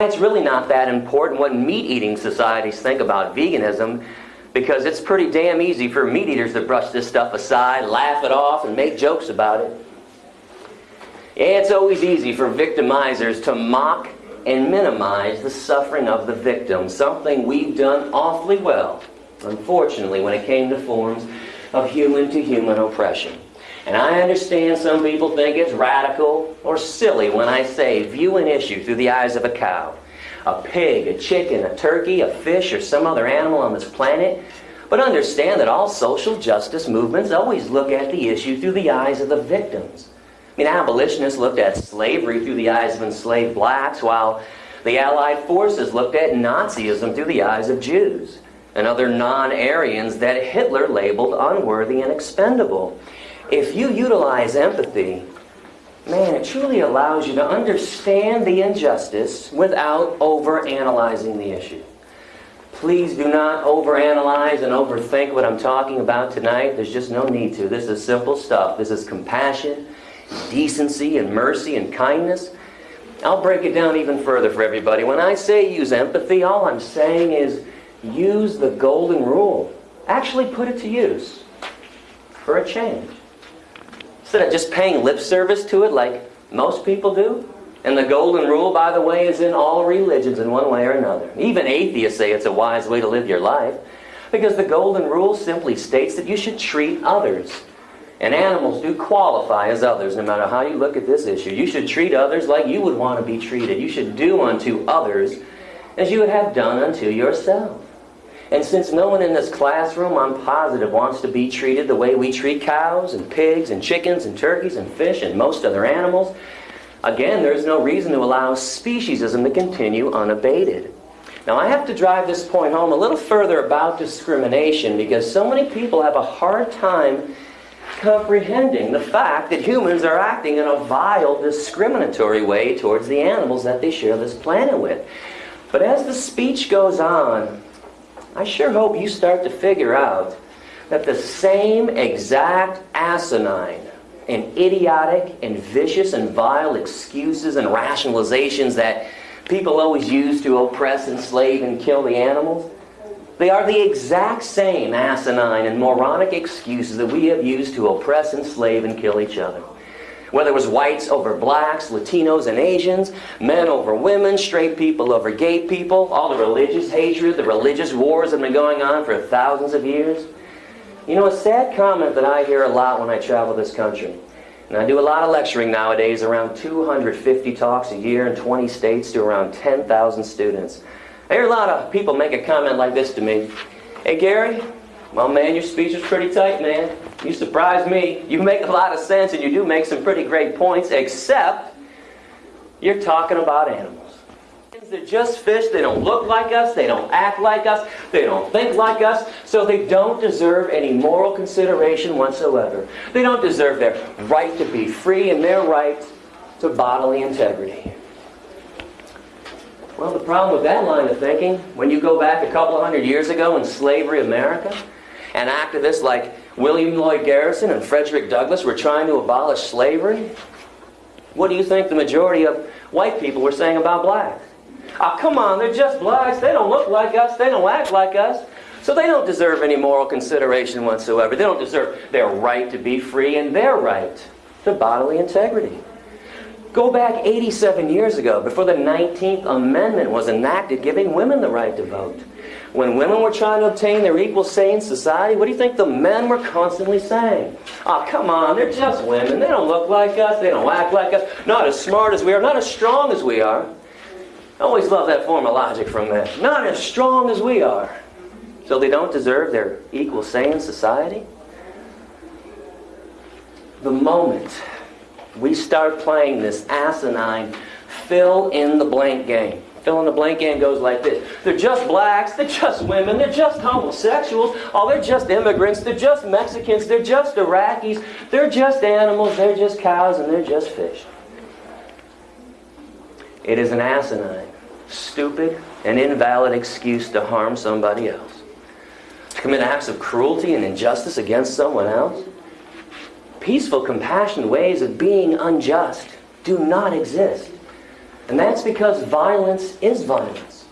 It's really not that important what meat-eating societies think about veganism because it's pretty damn easy for meat eaters to brush this stuff aside, laugh it off, and make jokes about it. Yeah, It's always easy for victimizers to mock and minimize the suffering of the victim, something we've done awfully well, unfortunately, when it came to forms of human-to-human oppression. And I understand some people think it's radical or silly when I say view an issue through the eyes of a cow, a pig, a chicken, a turkey, a fish, or some other animal on this planet. But understand that all social justice movements always look at the issue through the eyes of the victims. I mean, abolitionists looked at slavery through the eyes of enslaved blacks, while the Allied forces looked at Nazism through the eyes of Jews and other non-Aryans that Hitler labeled unworthy and expendable. If you utilize empathy, man, it truly allows you to understand the injustice without overanalyzing the issue. Please do not overanalyze and overthink what I'm talking about tonight. There's just no need to. This is simple stuff. This is compassion, decency, and mercy and kindness. I'll break it down even further for everybody. When I say use empathy, all I'm saying is use the golden rule. Actually put it to use for a change. Instead of just paying lip service to it like most people do. And the golden rule, by the way, is in all religions in one way or another. Even atheists say it's a wise way to live your life. Because the golden rule simply states that you should treat others. And animals do qualify as others, no matter how you look at this issue. You should treat others like you would want to be treated. You should do unto others as you would have done unto yourself. And since no one in this classroom, I'm positive, wants to be treated the way we treat cows and pigs and chickens and turkeys and fish and most other animals, again, there's no reason to allow speciesism to continue unabated. Now, I have to drive this point home a little further about discrimination because so many people have a hard time comprehending the fact that humans are acting in a vile, discriminatory way towards the animals that they share this planet with. But as the speech goes on, I sure hope you start to figure out that the same exact asinine and idiotic and vicious and vile excuses and rationalizations that people always use to oppress, enslave, and kill the animals, they are the exact same asinine and moronic excuses that we have used to oppress, enslave, and kill each other. Whether it was whites over blacks, Latinos and Asians, men over women, straight people over gay people, all the religious hatred, the religious wars that have been going on for thousands of years. You know, a sad comment that I hear a lot when I travel this country, and I do a lot of lecturing nowadays, around 250 talks a year in 20 states to around 10,000 students. I hear a lot of people make a comment like this to me. Hey, Gary, well, man, your speech was pretty tight, man. You surprised me. You make a lot of sense and you do make some pretty great points, except you're talking about animals. They're just fish. They don't look like us. They don't act like us. They don't think like us. So they don't deserve any moral consideration whatsoever. They don't deserve their right to be free and their right to bodily integrity. Well, the problem with that line of thinking, when you go back a couple of hundred years ago in slavery America, and activists like William Lloyd Garrison and Frederick Douglass were trying to abolish slavery, what do you think the majority of white people were saying about blacks? Oh, come on, they're just blacks. They don't look like us. They don't act like us. So they don't deserve any moral consideration whatsoever. They don't deserve their right to be free and their right to bodily integrity. Go back 87 years ago, before the 19th Amendment was enacted giving women the right to vote. When women were trying to obtain their equal say in society, what do you think the men were constantly saying? Oh, come on, they're just women. They don't look like us. They don't act like us. Not as smart as we are. Not as strong as we are. I always love that form of logic from men. Not as strong as we are. So they don't deserve their equal say in society? The moment we start playing this asinine fill in the blank game, Fill in the blank game goes like this. They're just blacks, they're just women, they're just homosexuals, oh, they're just immigrants, they're just Mexicans, they're just Iraqis, they're just animals, they're just cows, and they're just fish. It is an asinine, stupid, and invalid excuse to harm somebody else. To commit acts of cruelty and injustice against someone else. Peaceful, compassionate ways of being unjust do not exist. And that's because violence is violence.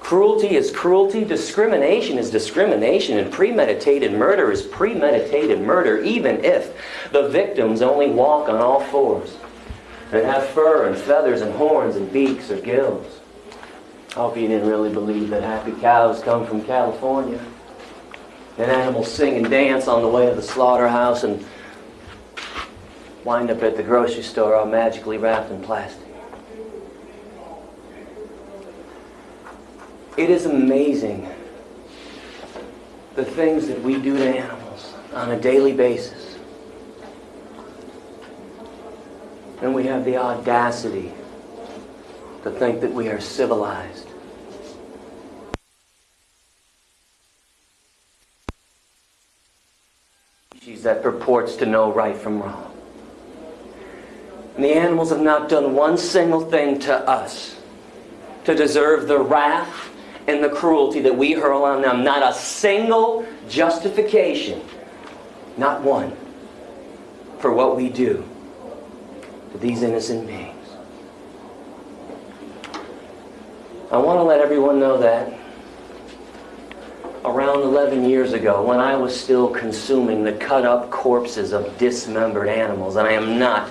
Cruelty is cruelty, discrimination is discrimination, and premeditated murder is premeditated murder, even if the victims only walk on all fours and have fur and feathers and horns and beaks or gills. I hope you didn't really believe that happy cows come from California. And animals sing and dance on the way to the slaughterhouse and wind up at the grocery store all magically wrapped in plastic. It is amazing the things that we do to animals on a daily basis. And we have the audacity to think that we are civilized. Species that purports to know right from wrong. And the animals have not done one single thing to us to deserve the wrath and the cruelty that we hurl on them. Not a single justification, not one, for what we do to these innocent beings. I want to let everyone know that around 11 years ago, when I was still consuming the cut up corpses of dismembered animals, and I am not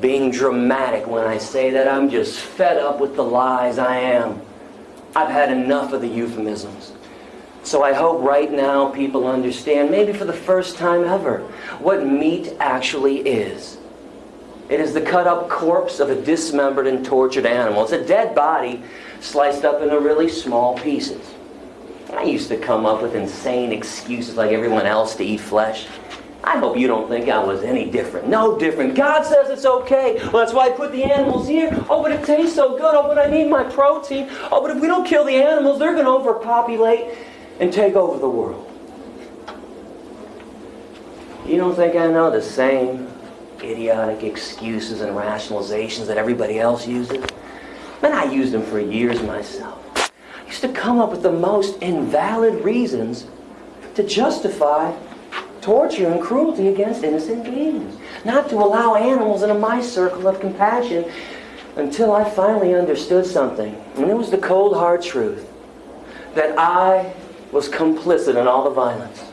being dramatic when I say that I'm just fed up with the lies I am. I've had enough of the euphemisms. So I hope right now people understand, maybe for the first time ever, what meat actually is. It is the cut up corpse of a dismembered and tortured animal. It's a dead body sliced up into really small pieces. I used to come up with insane excuses like everyone else to eat flesh. I hope you don't think I was any different. No different. God says it's okay. Well, that's why I put the animals here. Oh, but it tastes so good. Oh, but I need my protein. Oh, but if we don't kill the animals, they're going to overpopulate and take over the world. You don't think I know the same idiotic excuses and rationalizations that everybody else uses? Man, I used them for years myself. I used to come up with the most invalid reasons to justify torture and cruelty against innocent beings. Not to allow animals into my circle of compassion until I finally understood something. And it was the cold hard truth that I was complicit in all the violence.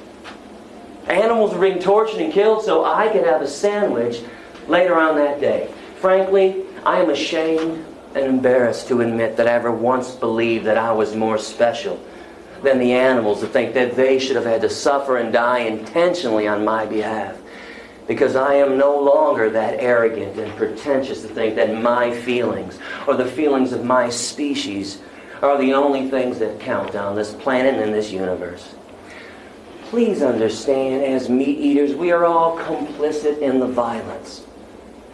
Animals were being tortured and killed so I could have a sandwich later on that day. Frankly, I am ashamed and embarrassed to admit that I ever once believed that I was more special than the animals to think that they should have had to suffer and die intentionally on my behalf. Because I am no longer that arrogant and pretentious to think that my feelings or the feelings of my species are the only things that count on this planet and in this universe. Please understand, as meat eaters, we are all complicit in the violence.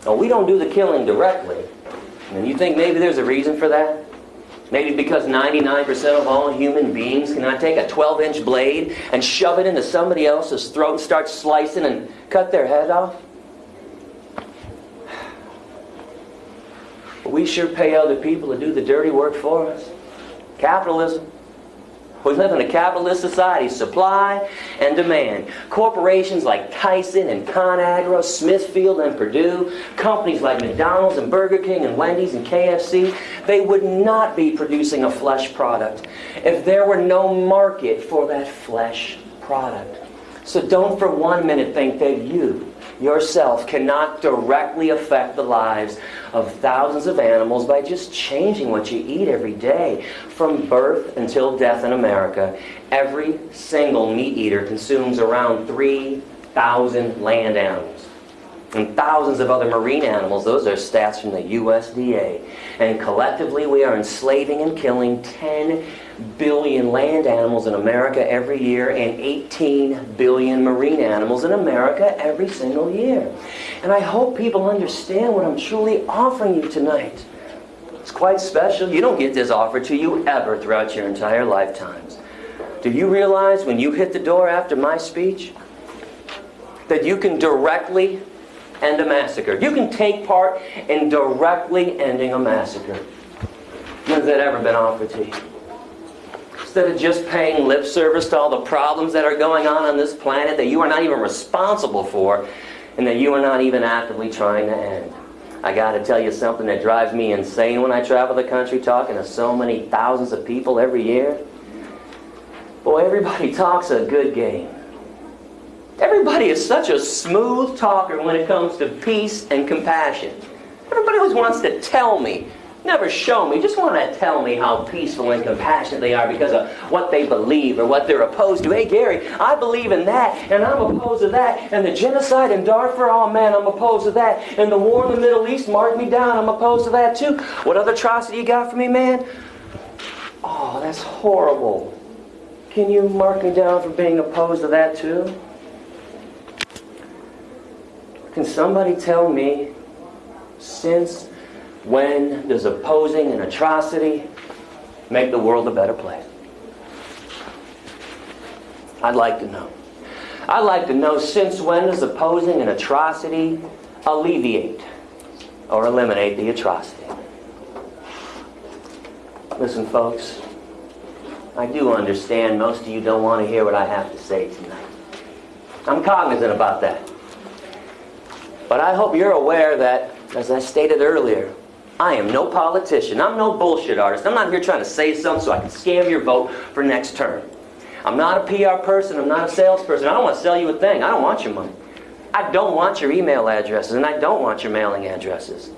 Now, we don't do the killing directly. And you think maybe there's a reason for that? Maybe because 99% of all human beings cannot take a 12 inch blade and shove it into somebody else's throat and start slicing and cut their head off. We sure pay other people to do the dirty work for us. Capitalism. We live in a capitalist society, supply and demand. Corporations like Tyson and ConAgra, Smithfield and Perdue, companies like McDonald's and Burger King and Wendy's and KFC, they would not be producing a flesh product if there were no market for that flesh product. So don't for one minute think that you yourself cannot directly affect the lives of thousands of animals by just changing what you eat every day. From birth until death in America, every single meat eater consumes around 3,000 land animals. And thousands of other marine animals. Those are stats from the USDA. And collectively, we are enslaving and killing 10 billion land animals in America every year and 18 billion marine animals in America every single year. And I hope people understand what I'm truly offering you tonight. It's quite special. You don't get this offered to you ever throughout your entire lifetimes. Do you realize when you hit the door after my speech that you can directly end a massacre? You can take part in directly ending a massacre. Has that ever been offered to you? Instead of just paying lip service to all the problems that are going on on this planet that you are not even responsible for and that you are not even actively trying to end. I got to tell you something that drives me insane when I travel the country talking to so many thousands of people every year. Boy, everybody talks a good game. Everybody is such a smooth talker when it comes to peace and compassion. Everybody always wants to tell me never show me, just want to tell me how peaceful and compassionate they are because of what they believe or what they're opposed to. Hey, Gary, I believe in that, and I'm opposed to that. And the genocide in Darfur, oh man, I'm opposed to that. And the war in the Middle East, mark me down, I'm opposed to that too. What other atrocity you got for me, man? Oh, that's horrible. Can you mark me down for being opposed to that too? Can somebody tell me since when does opposing an atrocity make the world a better place? I'd like to know. I'd like to know since when does opposing an atrocity alleviate or eliminate the atrocity? Listen, folks, I do understand most of you don't want to hear what I have to say tonight. I'm cognizant about that. But I hope you're aware that, as I stated earlier, I am no politician. I'm no bullshit artist. I'm not here trying to say something so I can scam your vote for next term. I'm not a PR person. I'm not a salesperson. I don't want to sell you a thing. I don't want your money. I don't want your email addresses, and I don't want your mailing addresses.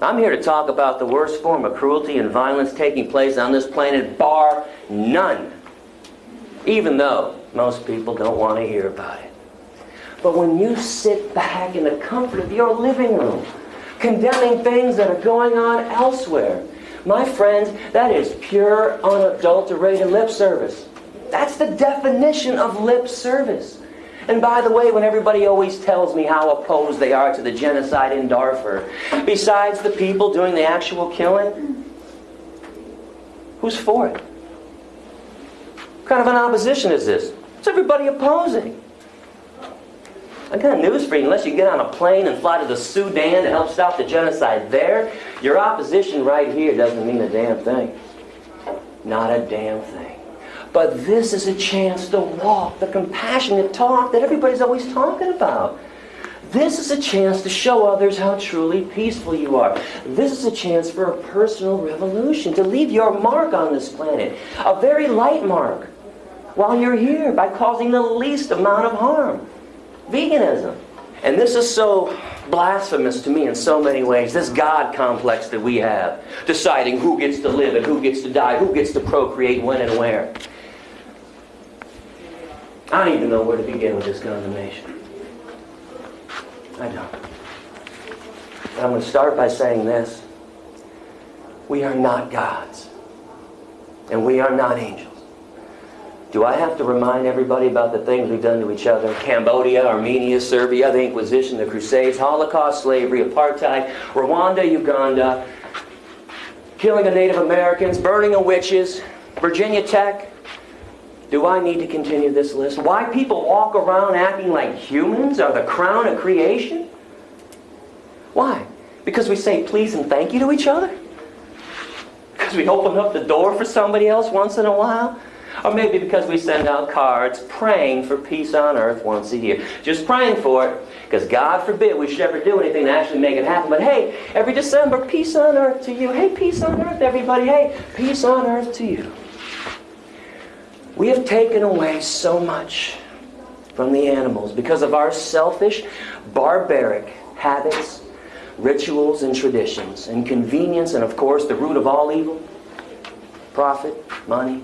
I'm here to talk about the worst form of cruelty and violence taking place on this planet, bar none. Even though most people don't want to hear about it. But when you sit back in the comfort of your living room, condemning things that are going on elsewhere. My friends, that is pure, unadulterated lip service. That's the definition of lip service. And by the way, when everybody always tells me how opposed they are to the genocide in Darfur, besides the people doing the actual killing, who's for it? What kind of an opposition is this? It's everybody opposing. I got news for you. Unless you get on a plane and fly to the Sudan to help stop the genocide there, your opposition right here doesn't mean a damn thing. Not a damn thing. But this is a chance to walk the compassionate talk that everybody's always talking about. This is a chance to show others how truly peaceful you are. This is a chance for a personal revolution, to leave your mark on this planet, a very light mark, while you're here by causing the least amount of harm veganism. And this is so blasphemous to me in so many ways. This God complex that we have, deciding who gets to live and who gets to die, who gets to procreate, when and where. I don't even know where to begin with this condemnation. I don't. I'm going to start by saying this. We are not gods. And we are not angels. Do I have to remind everybody about the things we've done to each other? Cambodia, Armenia, Serbia, the Inquisition, the Crusades, Holocaust, slavery, apartheid, Rwanda, Uganda, killing of Native Americans, burning of witches, Virginia Tech. Do I need to continue this list? Why people walk around acting like humans are the crown of creation? Why? Because we say please and thank you to each other? Because we open up the door for somebody else once in a while? Or maybe because we send out cards praying for peace on earth once a year. Just praying for it, because God forbid we should ever do anything to actually make it happen. But hey, every December, peace on earth to you. Hey, peace on earth, everybody. Hey, peace on earth to you. We have taken away so much from the animals because of our selfish, barbaric habits, rituals, and traditions, and convenience, and of course, the root of all evil profit, money,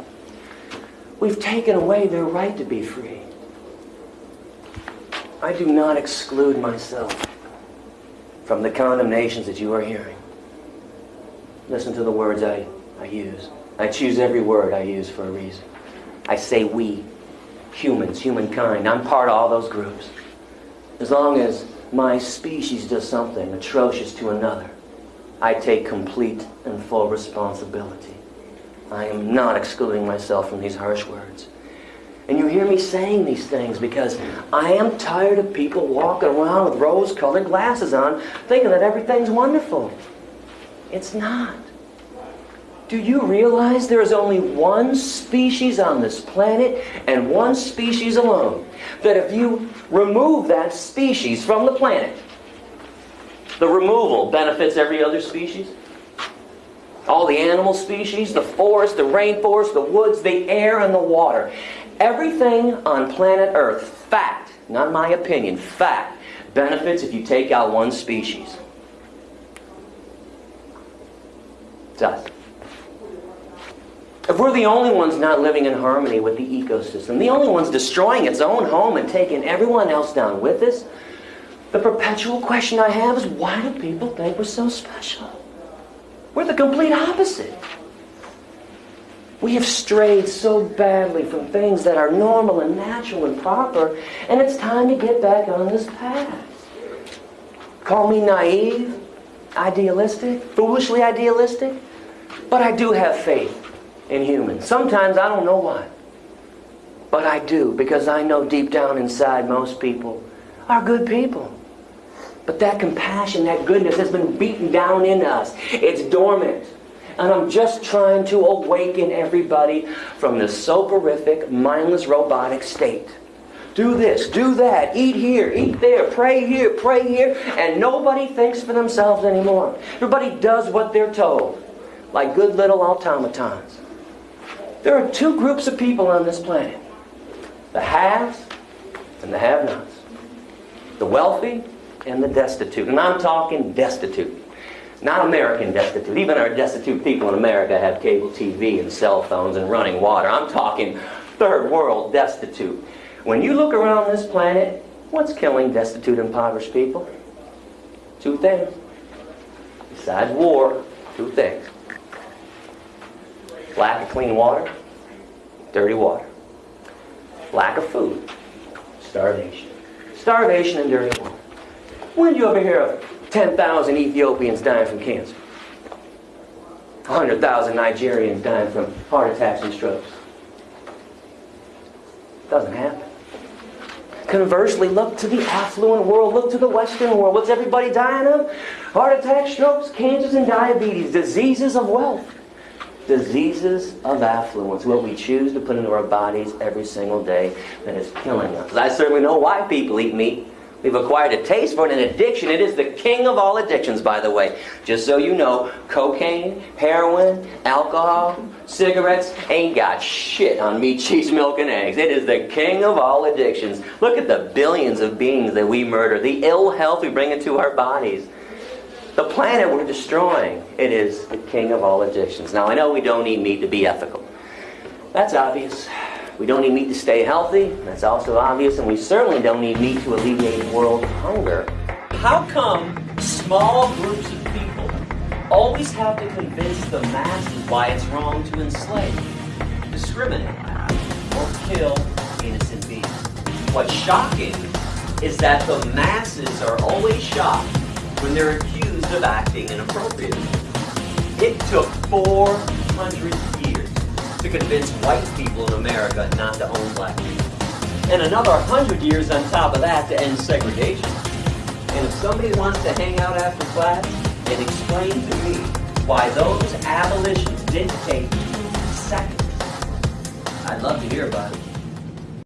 We've taken away their right to be free. I do not exclude myself from the condemnations that you are hearing. Listen to the words I, I use. I choose every word I use for a reason. I say we, humans, humankind. I'm part of all those groups. As long as my species does something atrocious to another, I take complete and full responsibility. I am not excluding myself from these harsh words. And you hear me saying these things because I am tired of people walking around with rose-colored glasses on thinking that everything's wonderful. It's not. Do you realize there is only one species on this planet and one species alone? That if you remove that species from the planet, The removal benefits every other species. All the animal species, the forest, the rainforest, the woods, the air, and the water. Everything on planet Earth, fact, not my opinion, fact, benefits if you take out one species. It does. If we're the only ones not living in harmony with the ecosystem, the only ones destroying its own home and taking everyone else down with us, the perpetual question I have is why do people think we're so special? We're the complete opposite. We have strayed so badly from things that are normal and natural and proper, and it's time to get back on this path. Call me naive, idealistic, foolishly idealistic, but I do have faith in humans. Sometimes I don't know why. But I do, because I know deep down inside most people are good people. But that compassion, that goodness has been beaten down in us. It's dormant. And I'm just trying to awaken everybody from this soporific, mindless, robotic state. Do this, do that, eat here, eat there, pray here, pray here, and nobody thinks for themselves anymore. Everybody does what they're told, like good little automatons. There are two groups of people on this planet the haves and the have nots, the wealthy and the destitute. And I'm talking destitute. Not American destitute. Even our destitute people in America have cable TV and cell phones and running water. I'm talking third world destitute. When you look around this planet, what's killing destitute, impoverished people? Two things. Besides war, two things. Lack of clean water, dirty water. Lack of food, starvation. Starvation and dirty water. When did you ever hear of 10,000 Ethiopians dying from cancer? 100,000 Nigerians dying from heart attacks and strokes? Doesn't happen. Conversely, look to the affluent world, look to the Western world. What's everybody dying of? Heart attacks, strokes, cancers, and diabetes, diseases of wealth diseases of affluence, what we choose to put into our bodies every single day that is killing us. I certainly know why people eat meat. We've acquired a taste for it, an addiction. It is the king of all addictions, by the way. Just so you know, cocaine, heroin, alcohol, cigarettes ain't got shit on meat, cheese, milk, and eggs. It is the king of all addictions. Look at the billions of beings that we murder, the ill health we bring into our bodies. The planet we're destroying, it is the king of all addictions. Now, I know we don't eat meat to be ethical. That's obvious. We don't need meat to stay healthy. That's also obvious. And we certainly don't need meat to alleviate world hunger. How come small groups of people always have to convince the masses why it's wrong to enslave, discriminate, or kill innocent beings? What's shocking is that the masses are always shocked when they're accused of acting inappropriately. It took 400 years to convince white people in America not to own black people. And another 100 years on top of that to end segregation. And if somebody wants to hang out after class and explain to me why those abolitions didn't take seconds, I'd love to hear about it.